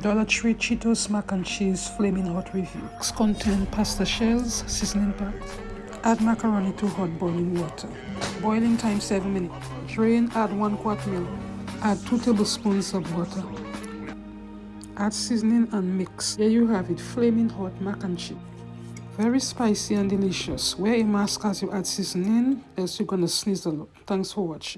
Dollar Tree Cheetos Mac and Cheese Flaming Hot Review. Contain pasta shells, seasoning pack. Add macaroni to hot boiling water. Boiling time 7 minutes. Drain, add 1 quart milk. Add 2 tablespoons of butter. Add seasoning and mix. Here you have it, flaming hot mac and cheese. Very spicy and delicious. Wear a mask as you add seasoning, else you're gonna sneeze a lot. Thanks for watching.